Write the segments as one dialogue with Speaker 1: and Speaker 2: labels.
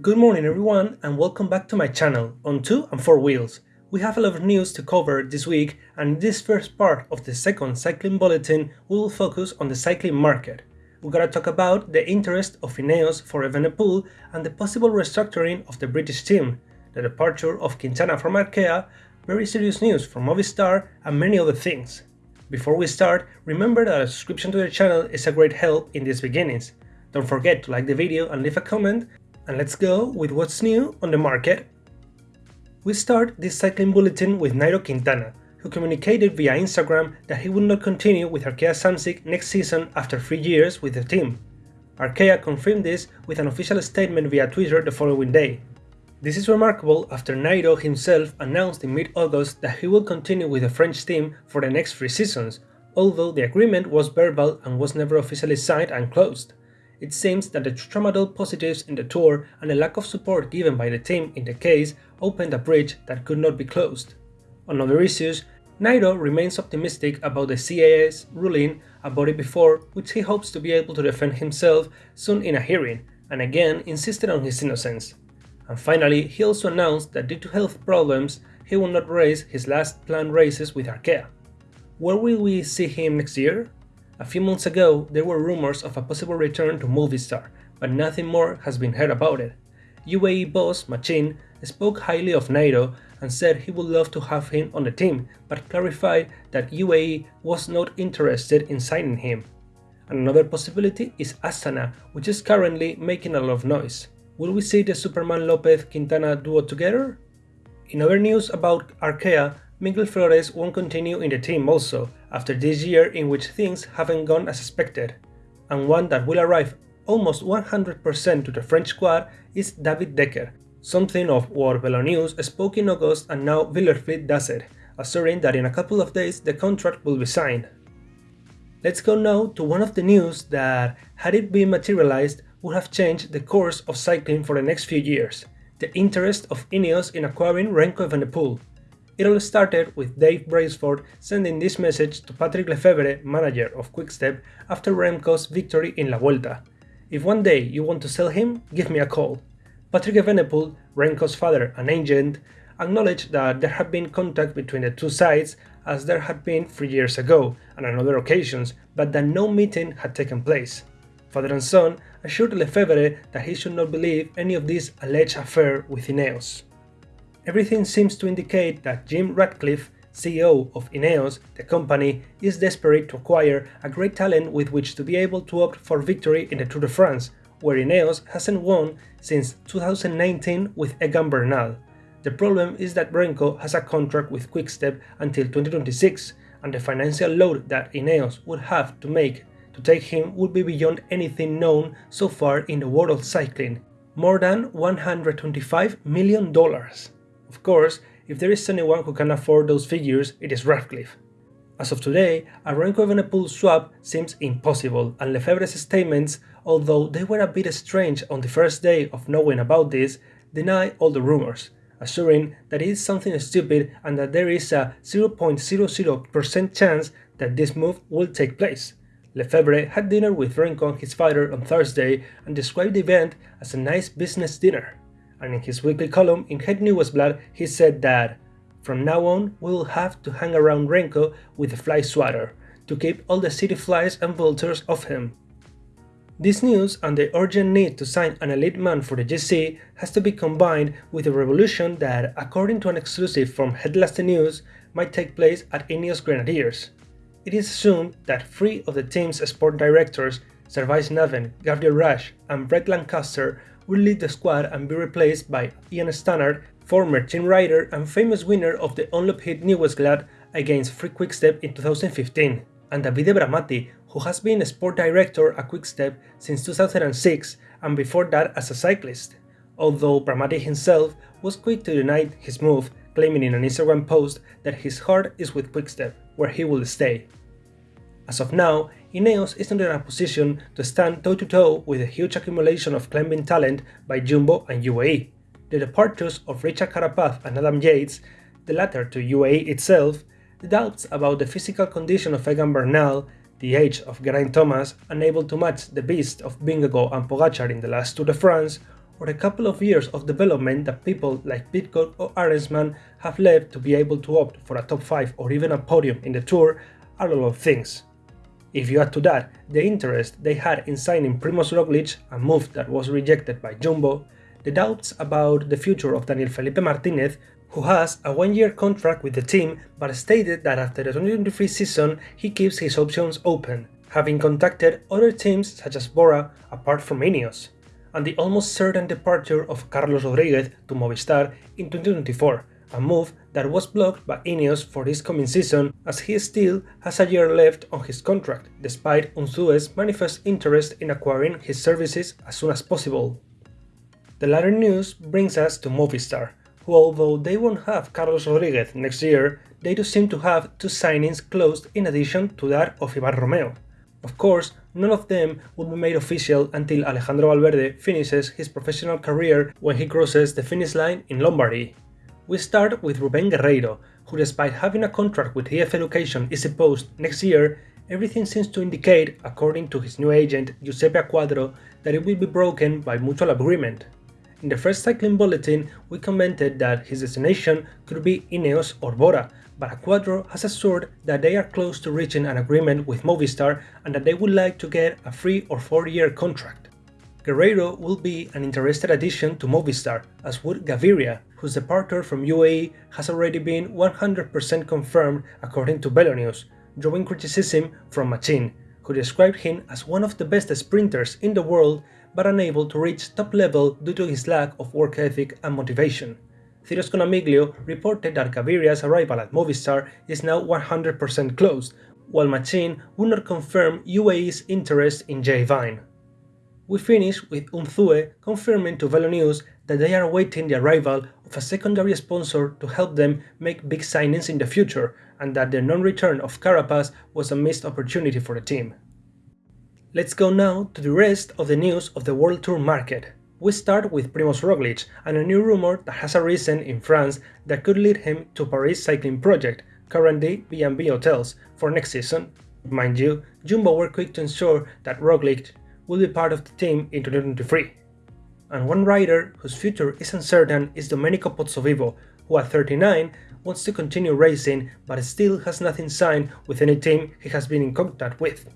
Speaker 1: Good morning everyone and welcome back to my channel on 2 and 4 wheels. We have a lot of news to cover this week and in this first part of the second cycling bulletin we will focus on the cycling market. We're gonna talk about the interest of Ineos for Evenepoel and the possible restructuring of the British team, the departure of Quintana from Arkea, very serious news from Movistar and many other things. Before we start, remember that a subscription to the channel is a great help in these beginnings. Don't forget to like the video and leave a comment and let's go with what's new on the market. We start this cycling bulletin with Nairo Quintana, who communicated via Instagram that he would not continue with Arkea Samsic next season after three years with the team. Arkea confirmed this with an official statement via Twitter the following day. This is remarkable after Nairo himself announced in mid-August that he will continue with the French team for the next three seasons, although the agreement was verbal and was never officially signed and closed. It seems that the tramadol positives in the tour and the lack of support given by the team in the case opened a bridge that could not be closed. On other issues, Nairo remains optimistic about the CAS ruling about it before, which he hopes to be able to defend himself soon in a hearing, and again insisted on his innocence. And finally, he also announced that due to health problems, he will not race his last planned races with Arkea. Where will we see him next year? A few months ago, there were rumors of a possible return to Movistar, but nothing more has been heard about it. UAE boss Matxin spoke highly of Nairo and said he would love to have him on the team, but clarified that UAE was not interested in signing him. Another possibility is Astana, which is currently making a lot of noise. Will we see the Superman Lopez Quintana duo together? In other news about Arkea, Miguel Flores won't continue in the team also, after this year in which things haven't gone as expected. And one that will arrive almost 100% to the French squad is David Dekker, something of what News spoke in August and now Wielerflits does it, assuring that in a couple of days the contract will be signed. Let's go now to one of the news that, had it been materialized, would have changed the course of cycling for the next few years, the interest of Ineos in acquiring Remco Evenepoel. It all started with Dave Brailsford sending this message to Patrick Lefevere, manager of Quickstep, after Remco's victory in La Vuelta. If one day you want to sell him, give me a call. Patrick Evenepoel, Remco's father and agent, acknowledged that there had been contact between the two sides as there had been three years ago and on other occasions, but that no meeting had taken place. Father and son assured Lefevere that he should not believe any of this alleged affair with Ineos. Everything seems to indicate that Jim Ratcliffe, CEO of Ineos, the company, is desperate to acquire a great talent with which to be able to opt for victory in the Tour de France, where Ineos hasn't won since 2019 with Egan Bernal. The problem is that Remco has a contract with Quickstep until 2026, and the financial load that Ineos would have to make to take him would be beyond anything known so far in the world of cycling, more than $125 million. Of course, if there is anyone who can afford those figures, it is Ratcliffe. As of today, a Remco Evenepoel swap seems impossible, and Lefevere's statements, although they were a bit strange on the first day of knowing about this, deny all the rumors, assuring that it is something stupid and that there is a 0.00% chance that this move will take place. Lefevere had dinner with Remco and his father on Thursday and described the event as a nice business dinner and in his weekly column in Het Nieuwsblad he said that from now on we will have to hang around Remco with a fly swatter to keep all the city flies and vultures off him. This news and the urgent need to sign an elite man for the GC has to be combined with a revolution that, according to an exclusive from Het Laatste Nieuws, might take place at Ineos Grenadiers. It is assumed that three of the team's sport directors, Servais Knaven, Gabriel Rasch and Brett Lancaster will lead the squad and be replaced by Ian Stannard, former team rider and famous winner of the Omloop Het Nieuwsblad against Free Quickstep in 2015, and Davide Bramati, who has been a sport director at Quickstep since 2006 and before that as a cyclist, although Bramati himself was quick to deny his move, claiming in an Instagram post that his heart is with Quickstep, where he will stay. As of now, Ineos is not in a position to stand toe-to-toe -toe with the huge accumulation of climbing talent by Jumbo and UAE. The departures of Richard Carapaz and Adam Yates, the latter to UAE itself, the doubts about the physical condition of Egan Bernal, the age of Geraint Thomas, unable to match the beast of Vingegaard and Pogacar in the last Tour de France, or a couple of years of development that people like Pidcock or Arensman have left to be able to opt for a top 5 or even a podium in the Tour are a lot of things. If you add to that the interest they had in signing Primoz Roglic, a move that was rejected by Jumbo, the doubts about the future of Daniel Felipe Martinez, who has a one-year contract with the team but stated that after the 2023 season he keeps his options open, having contacted other teams such as Bora apart from Ineos and the almost certain departure of Carlos Rodriguez to Movistar in 2024, a move that was blocked by Ineos for this coming season as he still has a year left on his contract, despite Unzue's manifest interest in acquiring his services as soon as possible. The latter news brings us to Movistar, who although they won't have Carlos Rodriguez next year, they do seem to have two signings closed in addition to that of Iban Romeo. Of course, none of them will be made official until Alejandro Valverde finishes his professional career when he crosses the finish line in Lombardy. We start with Ruben Guerreiro, who despite having a contract with EF Education-EasyPost next year, everything seems to indicate, according to his new agent Giuseppe Acquadro, that it will be broken by mutual agreement. In the first cycling bulletin, we commented that his destination could be Ineos or Bora, but Acquadro has assured that they are close to reaching an agreement with Movistar and that they would like to get a 3 or 4 year contract. Guerreiro will be an interested addition to Movistar, as would Gaviria, whose departure from UAE has already been 100% confirmed according to Velonews, drawing criticism from Matxin, who described him as one of the best sprinters in the world but unable to reach top level due to his lack of work ethic and motivation. Ciro Scognamiglio reported that Gaviria's arrival at Movistar is now 100% closed, while Matxin would not confirm UAE's interest in Jay Vine. We finish with Unzue confirming to Velonews that they are awaiting the arrival of a secondary sponsor to help them make big signings in the future and that the non-return of Carapaz was a missed opportunity for the team. Let's go now to the rest of the news of the World Tour market. We start with Primoz Roglic and a new rumor that has arisen in France that could lead him to Paris Cycling Project, currently B&B Hotels, for next season. Mind you, Jumbo were quick to ensure that Roglic will be part of the team in 2023. And one rider whose future is uncertain is Domenico Pozzovivo, who at 39 wants to continue racing but still has nothing signed with any team he has been in contact with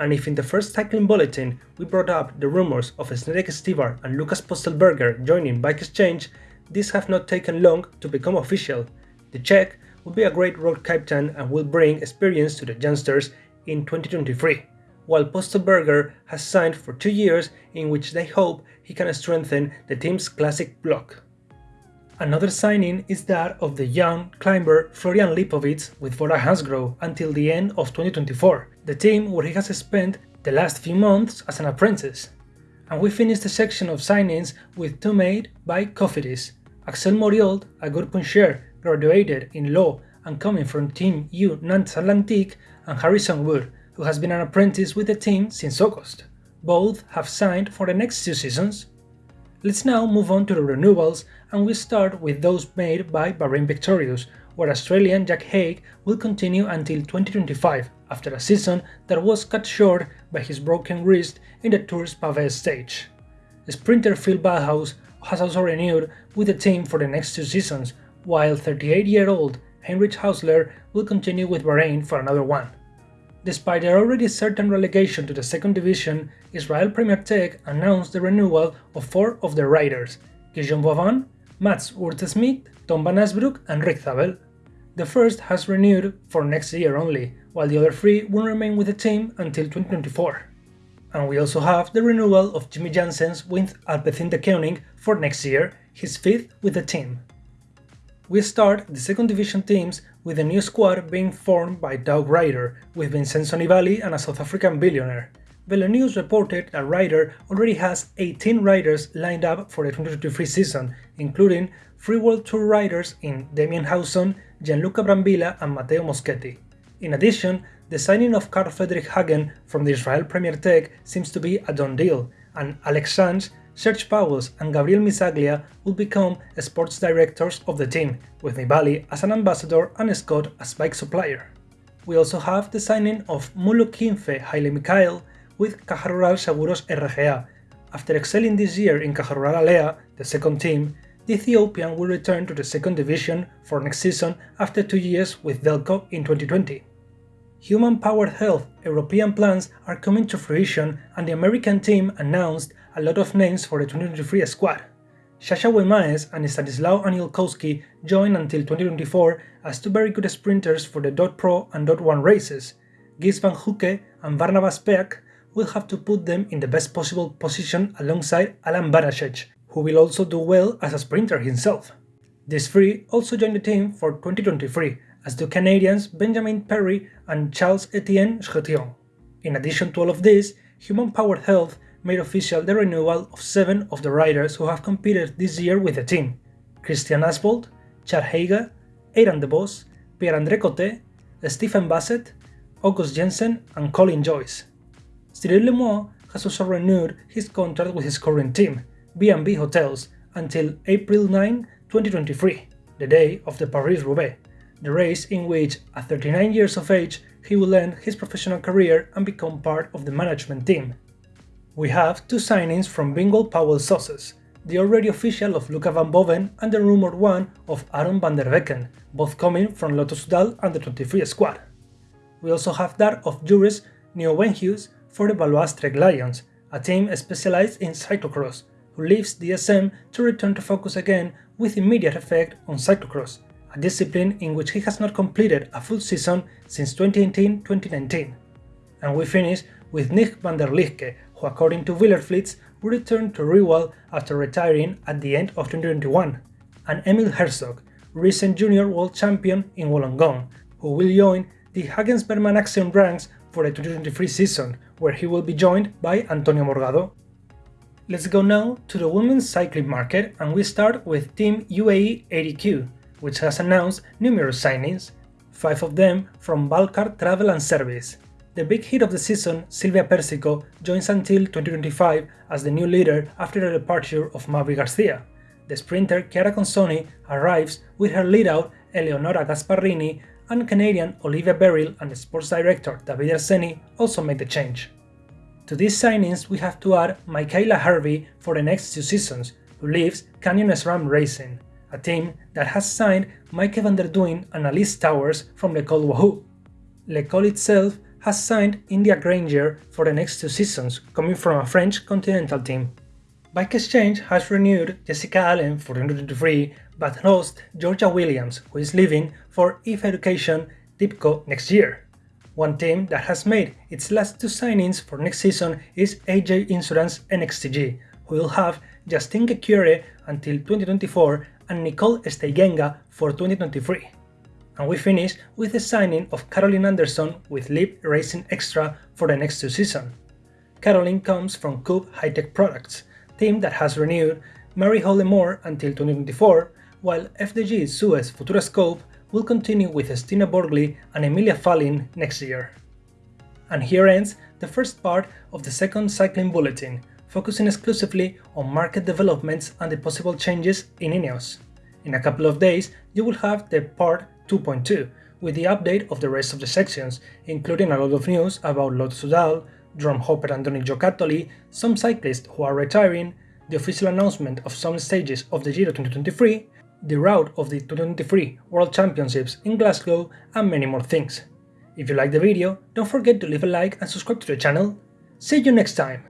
Speaker 1: and if in the first cycling bulletin we brought up the rumors of Zdenek Stybar and Lukas Pöstlberger joining Bike Exchange, these have not taken long to become official. The Czech will be a great road captain and will bring experience to the youngsters in 2023, while Pöstlberger has signed for two years in which they hope he can strengthen the team's classic block. Another signing is that of the young climber Florian Lipowitz with Bora Hansgrohe until the end of 2024, the team where he has spent the last few months as an apprentice. And we finish the section of signings with two made by Cofidis. Axel Mariault, a good puncher, graduated in law and coming from Team U Nantes Atlantique, and Harrison Wood, who has been an apprentice with the team since August. Both have signed for the next two seasons. Let's now move on to the renewals and we start with those made by Bahrain Victorious, where Australian Jack Haig will continue until 2025 after a season that was cut short by his broken wrist in the Tour's Pavé stage. Sprinter Phil Bauhaus has also renewed with the team for the next two seasons, while 38-year-old Heinrich Haussler will continue with Bahrain for another one. Despite their already certain relegation to the second division, Israel Premier Tech announced the renewal of four of their riders, Guillaume Boivin, Mads Würtz Schmidt, Tom Van Asbroeck and Rick Zabel. The first has renewed for next year only, while the other three will remain with the team until 2024. And we also have the renewal of Jimmy Janssens with Alpecin-Deceuninck for next year, his fifth with the team. We start the second division teams with a new squad being formed by Doug Ryder, with Vincenzo Nibali and a South African billionaire. Velonews reported that Ryder already has 18 riders lined up for the 2023 season, including three World Tour riders in Damien Howson, Gianluca Brambilla and Matteo Moschetti. In addition, the signing of Carl Fredrik Hagen from the Israel Premier Tech seems to be a done deal, and Alex Sanz Serge Pauwels and Gabriele Missaglia will become sports directors of the team, with Nibali as an ambassador and Scott as bike supplier. We also have the signing of Mulu Kinfe Hailemichael with Caja Seguros RGA, After excelling this year in Caja Alea, the second team, the Ethiopian will return to the second division for next season after two years with Delko in 2020. Human-powered health European plans are coming to fruition and the American team announced a lot of names for the 2023 squad. Sasha Weemaes and Stanislaw Aniolkowski join until 2024 as two very good sprinters for the Dot Pro and Dot 1 races. Gijs Van Hoecke and Barnabás Peák will have to put them in the best possible position alongside Alan Banaszek, who will also do well as a sprinter himself. These three also join the team for 2023, as do Canadians Benjamin Perry and Charles Etienne Chetillon. In addition to all of this, Human Powered Health made official the renewal of seven of the riders who have competed this year with the team Christian Asbold, Chad Haga, Aidan DeBoss, Pierre-André Cote, Stephen Bassett, August Jensen and Colin Joyce. Cyril Lemoine has also renewed his contract with his current team, B&B Hotels, until April 9, 2023, the day of the Paris-Roubaix, the race in which, at 39 years of age, he will end his professional career and become part of the management team. We have two signings from Bingoal Pauwels Sauces, the already official of Luca van Boven and the rumored one of Aaron van der Wecken, both coming from Lotto Soudal and the 23 squad. We also have that of Joris Nieuwenhuis for the Baloise Trek Lions, a team specialized in cyclocross, who leaves DSM to return to focus again with immediate effect on cyclocross, a discipline in which he has not completed a full season since 2018-2019. And we finish with Nick van der Lijke, who according to Wielerflits will return to Riwal after retiring at the end of 2021, and Emil Herzog, recent junior world champion in Wollongong, who will join the Hagens Berman Axeon ranks for the 2023 season, where he will be joined by Antonio Morgado. Let's go now to the women's cycling market and we start with Team UAE ADQ, which has announced numerous signings, five of them from Valcar Travel and Service. The big hit of the season, Silvia Persico, joins until 2025 as the new leader after the departure of Mavi Garcia. The sprinter Chiara Consoni arrives with her leadout Eleonora Gasparrini and Canadian Olivia Baril and the sports director Davide Arzeni also make the change. To these signings we have to add Mikayla Harvey for the next two seasons, who leaves Canyon SRAM Racing, a team that has signed Maike van der Duin and Alice Towers from Le Col Wahoo. Le Col itself has signed India Granger for the next two seasons, coming from a French continental team. Bike Exchange has renewed Jessica Allen for 2023, but lost Georgia Williams, who is leaving for EF Education TIBCO next year. One team that has made its last two signings for next season is AG Insurance NXTG, who will have Justine Ghekiere until 2024 and Nicole Steigenga for 2023. And we finish with the signing of Caroline Anderson with Leap Racing Extra for the next two seasons. Caroline comes from Cube High Tech Products, team that has renewed Mary Hollemore until 2024, while FDJ Suez Futuroscope will continue with Stine Borgli and Emilia Fahlin next year. And here ends the first part of the second cycling bulletin, focusing exclusively on market developments and the possible changes in Ineos. In a couple of days, you will have the part 2.2, with the update of the rest of the sections, including a lot of news about Lotto Soudal, Drone Hopper Androni Giocattoli, some cyclists who are retiring, the official announcement of some stages of the Giro 2023, the route of the 2023 World Championships in Glasgow, and many more things. If you like the video, don't forget to leave a like and subscribe to the channel. See you next time!